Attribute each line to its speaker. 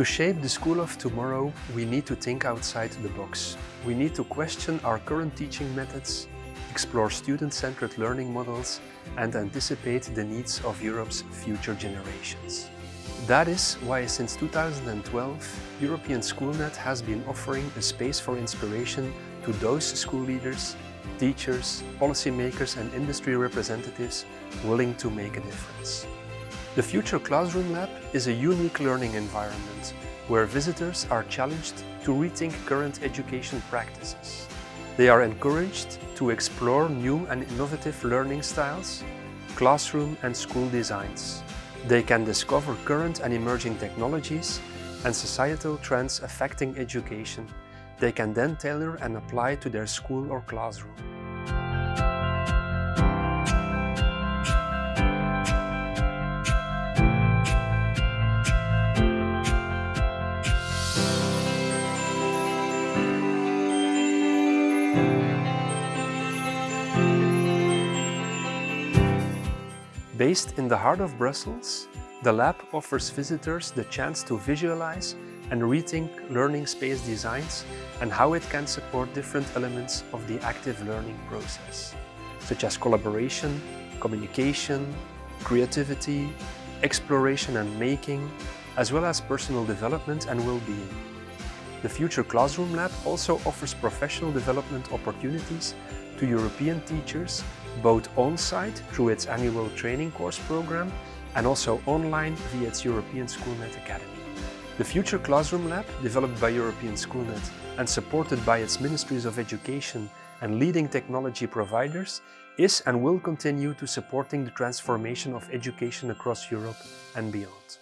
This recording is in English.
Speaker 1: To shape the school of tomorrow, we need to think outside the box. We need to question our current teaching methods, explore student-centered learning models and anticipate the needs of Europe's future generations. That is why since 2012, European Schoolnet has been offering a space for inspiration to those school leaders, teachers, policymakers and industry representatives willing to make a difference. The Future Classroom Lab is a unique learning environment where visitors are challenged to rethink current education practices. They are encouraged to explore new and innovative learning styles, classroom and school designs. They can discover current and emerging technologies and societal trends affecting education. They can then tailor and apply to their school or classroom. Based in the heart of Brussels, the lab offers visitors the chance to visualize and rethink learning space designs and how it can support different elements of the active learning process, such as collaboration, communication, creativity, exploration and making, as well as personal development and well-being. The Future Classroom Lab also offers professional development opportunities to European teachers, both on-site through its annual training course program and also online via its European Schoolnet Academy. The Future Classroom Lab, developed by European Schoolnet and supported by its Ministries of Education and leading technology providers, is and will continue to supporting the transformation of education across Europe and beyond.